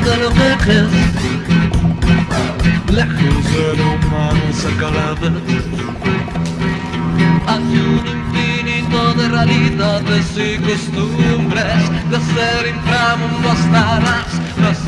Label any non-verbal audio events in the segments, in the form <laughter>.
de lo que crees, lejos del humano cerca la vez. Hay un infinito de realidades y costumbres, de ser inframundo hasta las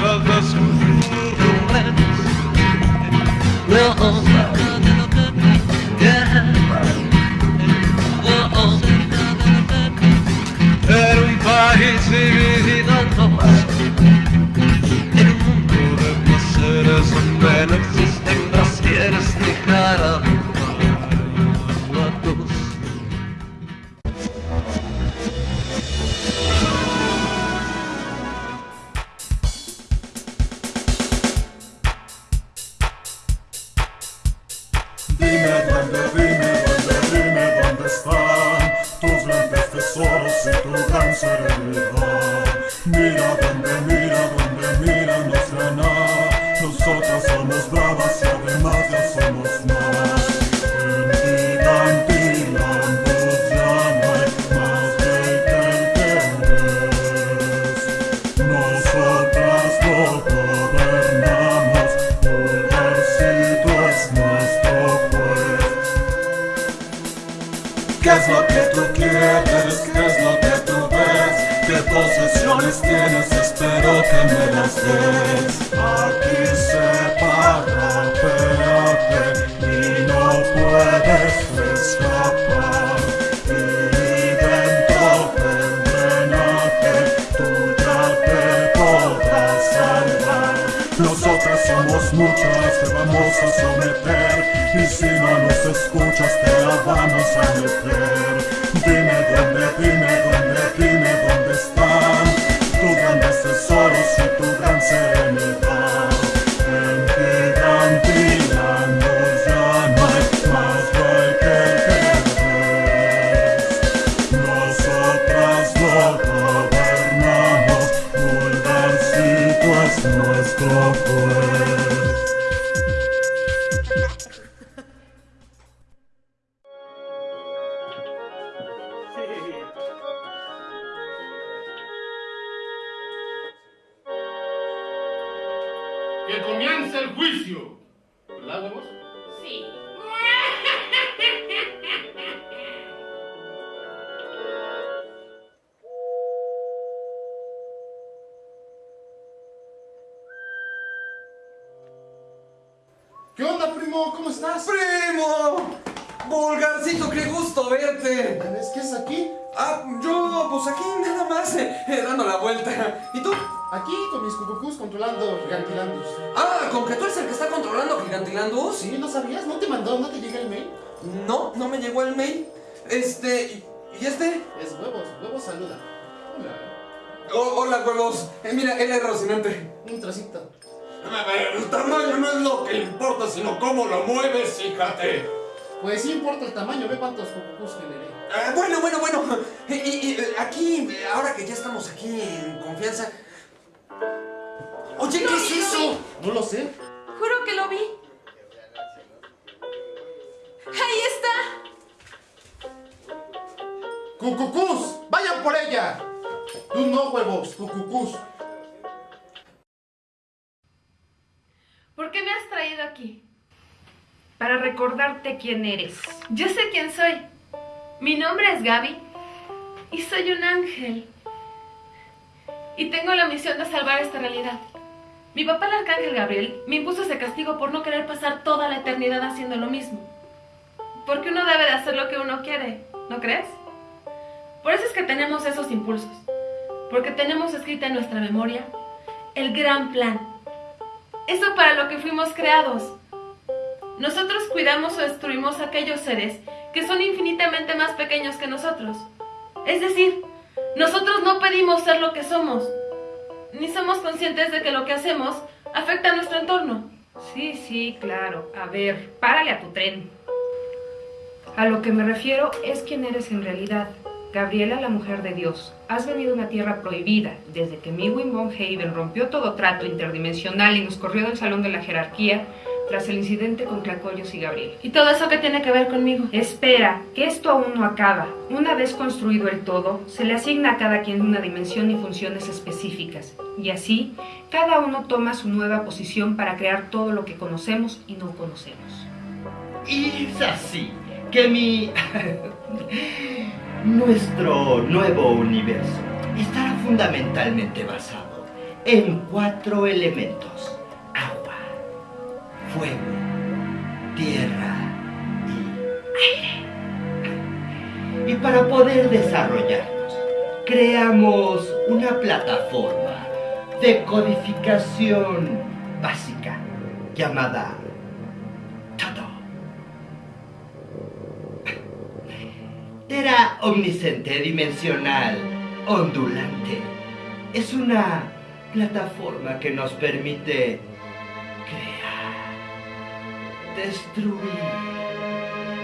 ¿Qué es lo que tú quieres? ¿Qué es lo que tú ves? ¿Qué posesiones tienes? Espero que me las des. Y no puedes escapar. Dentro del drenaje tú ya te podrás salvar. Nosotras somos muchas, te vamos a someter Y si no nos escuchas te la vamos a meter ¿Qué onda, primo? ¿Cómo estás? ¡Primo! Vulgarcito, qué gusto verte. ¿Ves qué es aquí? Ah, yo, pues aquí nada más, eh, eh, dando la vuelta. ¿Y tú? Aquí con mis cucucús controlando Gigantilandus. Ah, ¿con que tú eres el que está controlando Gigantilandus? ¿Sí? ¿No sabías? ¿No te mandó? ¿No te llega el mail? No, no me llegó el mail. Este, ¿y y este? Es huevos. Huevos saluda. Hola. Oh, hola, huevos. Eh, mira, él es Rocinante. Un trocito. El tamaño no es lo que importa, sino cómo lo mueves, fíjate. Pues sí importa el tamaño. Ve cuántos cucucús generé. Ah, bueno, bueno, bueno. Y, y- y, eh, aquí, eh, ahora que ya estamos aquí en confianza. Oye, ¿qué es eso? No lo sé. Juro que lo vi. Ahí está. ¡Cucucús! ¡Vayan por ella! Tú no, huevos. Cucucús. Recordarte quién eres. Yo sé quién soy. Mi nombre es Gaby y soy un ángel. Y tengo la misión de salvar esta realidad. Mi papá, el arcángel Gabriel, me impuso ese castigo por no querer pasar toda la eternidad haciendo lo mismo. Porque uno debe de hacer lo que uno quiere, ¿no crees? Por eso es que tenemos esos impulsos. Porque tenemos escrita en nuestra memoria el gran plan. Eso para lo que fuimos creados. Nosotros cuidamos o destruimos aquellos seres que son infinitamente más pequeños que nosotros. Es decir, nosotros no pedimos ser lo que somos, ni somos conscientes de que lo que hacemos afecta a nuestro entorno. Sí, sí, claro. A ver, párale a tu tren. A lo que me refiero es quién eres en realidad. Gabriela, la mujer de Dios, has venido a una tierra prohibida. Desde que Mewin von Haven rompió todo trato interdimensional y nos corrió del salón de la jerarquía, tras el incidente con Clacoyos y Gabriel. ¿Y todo eso qué tiene que ver conmigo? Espera, que esto aún no acaba. Una vez construido el todo, se le asigna a cada quien una dimensión y funciones específicas. Y así, cada uno toma su nueva posición para crear todo lo que conocemos y no conocemos. Y es así que mi... <laughs> nuestro nuevo universo estará fundamentalmente basado en cuatro elementos. Fuego, tierra y aire. Y para poder desarrollarnos, creamos una plataforma de codificación básica llamada Todo. Tera omnisciente dimensional ondulante es una plataforma que nos permite destruir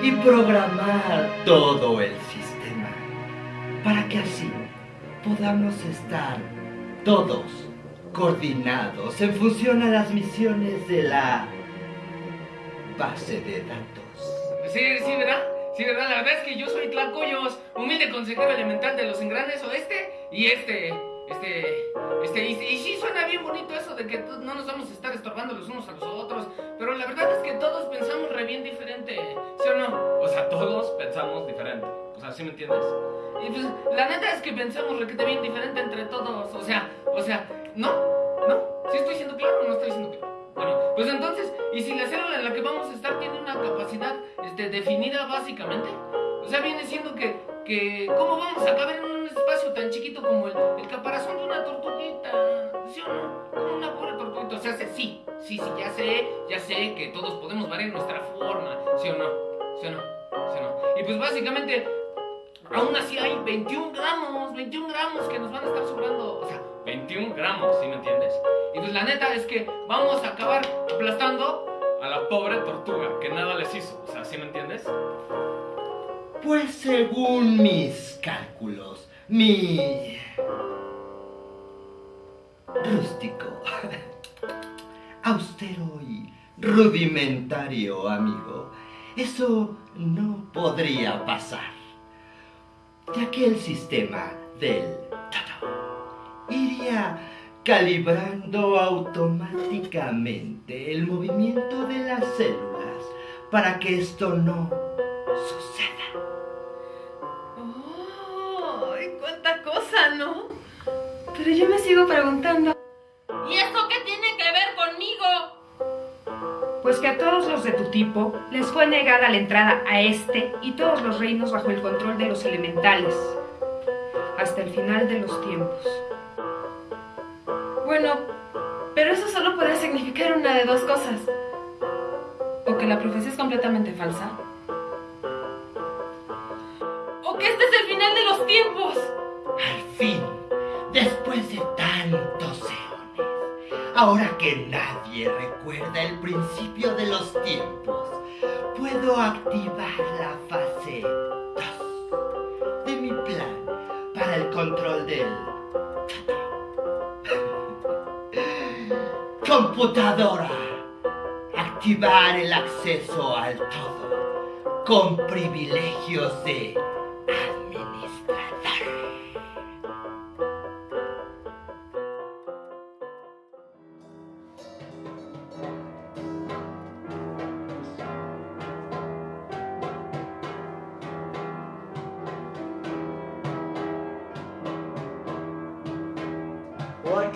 y programar todo el sistema para que así podamos estar todos coordinados en función a las misiones de la base de datos. Sí, sí, ¿verdad? Sí, ¿verdad? La verdad es que yo soy Tlacoyos, humilde consejero elemental de los engranes oeste y este, este, este, y, y sí suena bien bonito eso de que no nos vamos a estar estorbando los unos a los otros, pero la verdad es que todos pensamos re bien diferente, ¿sí o no? O sea, todos pensamos diferente, o sea, ¿sí me entiendes? Y pues, la neta es que pensamos requete bien diferente entre todos, o sea, o sea, ¿no? ¿No? ¿Sí estoy siendo claro o no estoy siendo claro? Bueno, pues entonces, ¿y si la célula en la que vamos a estar tiene una capacidad este, definida básicamente? O sea, viene siendo que, que ¿cómo vamos a caber en un tan chiquito como el, el caparazón de una tortuguita? ¿Sí o no? Como una pobre tortuguita. O sea, sí, sí, sí, ya sé, ya sé que todos podemos variar nuestra forma, ¿sí o no? ¿Sí o no? ¿Sí o no? Y pues básicamente, aún así hay 21 gramos, 21 gramos que nos van a estar sobrando. O sea, 21 gramos, ¿sí me entiendes? Y pues la neta es que vamos a acabar aplastando a la pobre tortuga que nada les hizo. O sea, ¿sí me entiendes? Pues según mis cálculos, mi rústico, austero y rudimentario amigo, eso no podría pasar, ya que el sistema del todo iría calibrando automáticamente el movimiento de las células para que esto no Pero yo me sigo preguntando. ¿Y eso qué tiene que ver conmigo? Pues que a todos los de tu tipo les fue negada la entrada a este y todos los reinos bajo el control de los elementales, hasta el final de los tiempos. Bueno, pero eso solo puede significar una de dos cosas. O que la profecía es completamente falsa. O que este es el final de los tiempos. Ahora que nadie recuerda el principio de los tiempos, puedo activar la fase 2 de mi plan para el control del <laughs> computadora. Activar el acceso al todo con privilegios de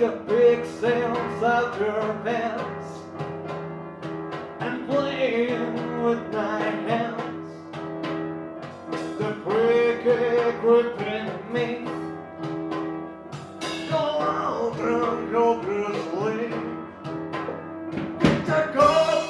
The big sails out your pants And playing with my hands The freaky gripping me Go out and go Take off.